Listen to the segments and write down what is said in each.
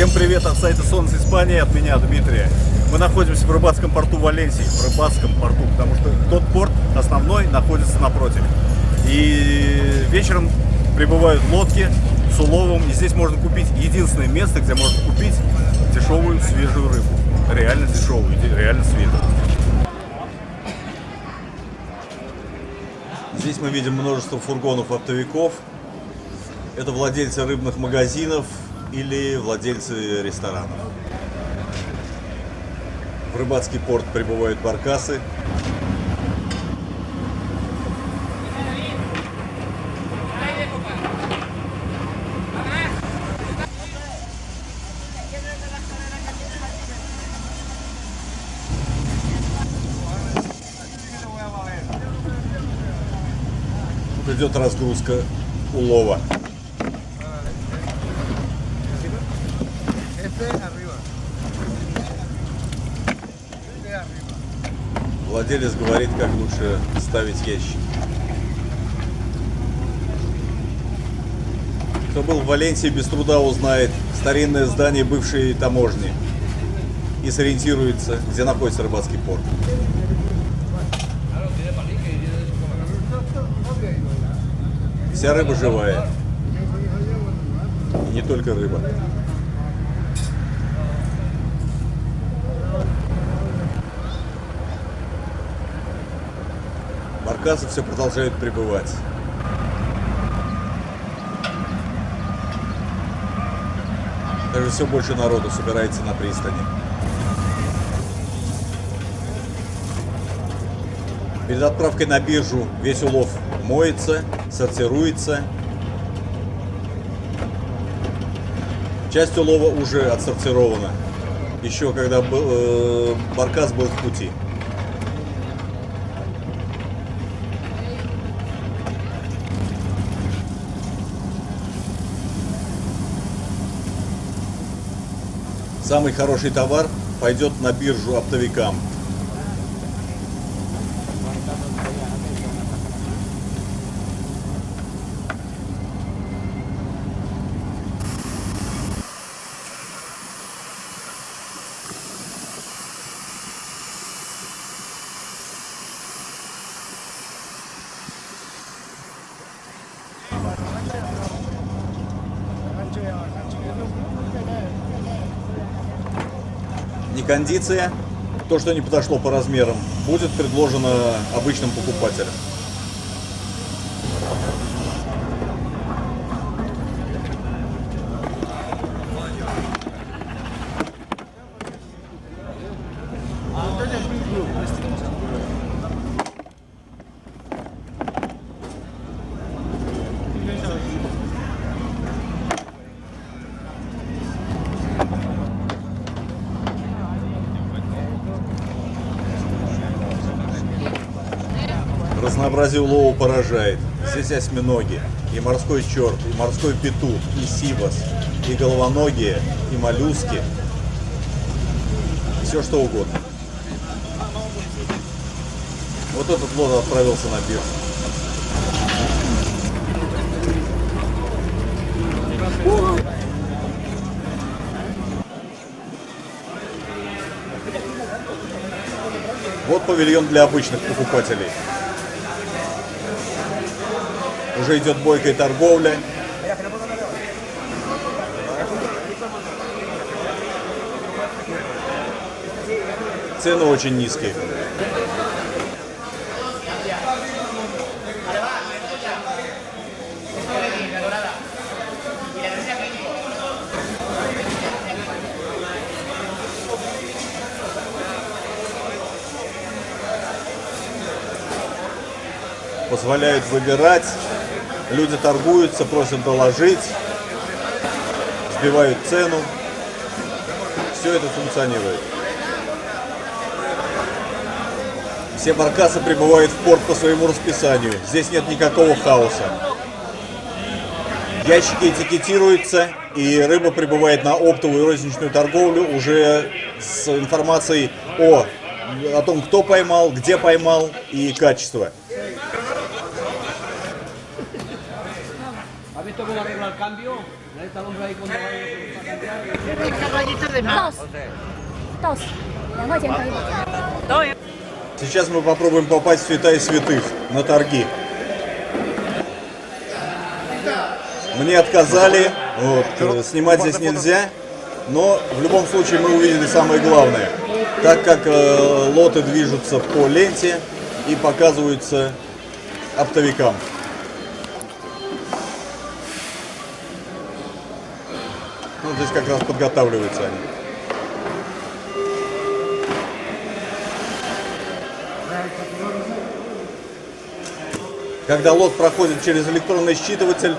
Всем привет от сайта Солнце Испании, от меня Дмитрия. Мы находимся в рыбацком порту Валенсии, в рыбацком порту, потому что тот порт основной находится напротив. И вечером прибывают лодки с уловом, и здесь можно купить единственное место, где можно купить дешевую свежую рыбу. Реально дешевую, реально свежую. Здесь мы видим множество фургонов оптовиков. Это владельцы рыбных магазинов или владельцы ресторанов. В рыбацкий порт прибывают баркасы. Тут идет разгрузка улова. Владелец говорит, как лучше ставить ящик. Кто был в Валенсии, без труда узнает старинное здание бывшей таможни и сориентируется, где находится рыбацкий порт. Вся рыба живая. И не только рыба. Баркасы все продолжают прибывать. Даже все больше народу собирается на пристани. Перед отправкой на биржу весь улов моется, сортируется. Часть улова уже отсортирована. Еще когда был, э, баркас был в пути. Самый хороший товар пойдет на биржу оптовикам. Не кондиция, то, что не подошло по размерам, будет предложено обычным покупателям. Разнообразие улова поражает. Здесь осьминоги, и морской черт, и морской петух, и сибас, и головоногие, и моллюски. Все что угодно. Вот этот лот отправился на биржу. Вот павильон для обычных покупателей. Уже идет бойкая торговля. Цены очень низкие. Позволяют выбирать. Люди торгуются, просят доложить, сбивают цену. Все это функционирует. Все баркасы прибывают в порт по своему расписанию. Здесь нет никакого хаоса. Ящики этикетируются, и рыба прибывает на оптовую розничную торговлю уже с информацией о, о том, кто поймал, где поймал и качество. esto con arregla el cambio, esta hombre ahí cuando Dos. Сейчас мы попробуем попасть в святая святых на торги. Мне отказали, вот, э, снимать здесь нельзя, но в любом случае мы увидели самое главное, так как э, лоты движутся по ленте и показываются оптовикам. Здесь как раз подготавливаются они. Когда лот проходит через электронный считыватель,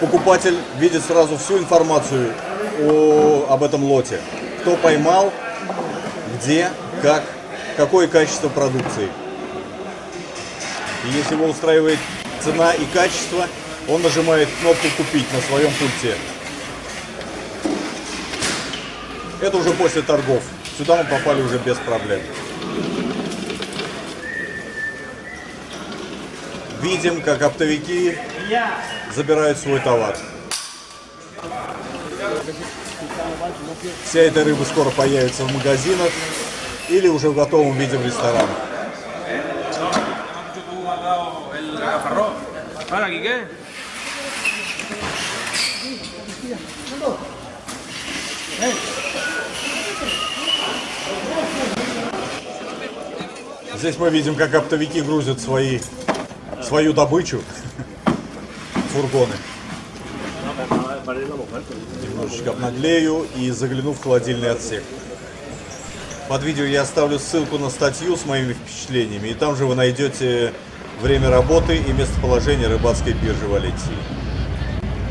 покупатель видит сразу всю информацию о, об этом лоте. Кто поймал, где, как, какое качество продукции. И если его устраивает цена и качество, он нажимает кнопку «Купить» на своем пульте. Это уже после торгов. Сюда мы попали уже без проблем. Видим, как оптовики забирают свой товар. Вся эта рыба скоро появится в магазинах или уже в готовом виде в ресторанах. tú Здесь мы видим, как оптовики грузят свои, свою добычу фургоны. Немножечко обнаглею и загляну в холодильный отсек. Под видео я оставлю ссылку на статью с моими впечатлениями, и там же вы найдете время работы и местоположение рыбацкой биржи Валенсии.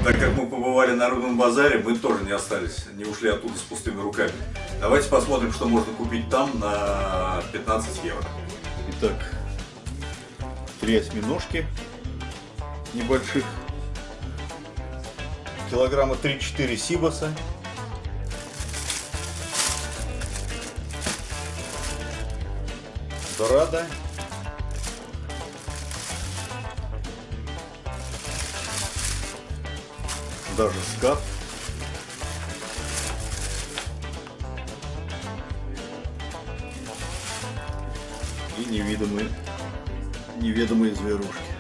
Так как мы побывали на рыбном базаре, мы тоже не остались, не ушли оттуда с пустыми руками. Давайте посмотрим, что можно купить там на 15 евро. Итак, три осьминожки небольших, килограмма 3-4 сибаса, дорада, даже скат. И невидимые, неведомые зверушки.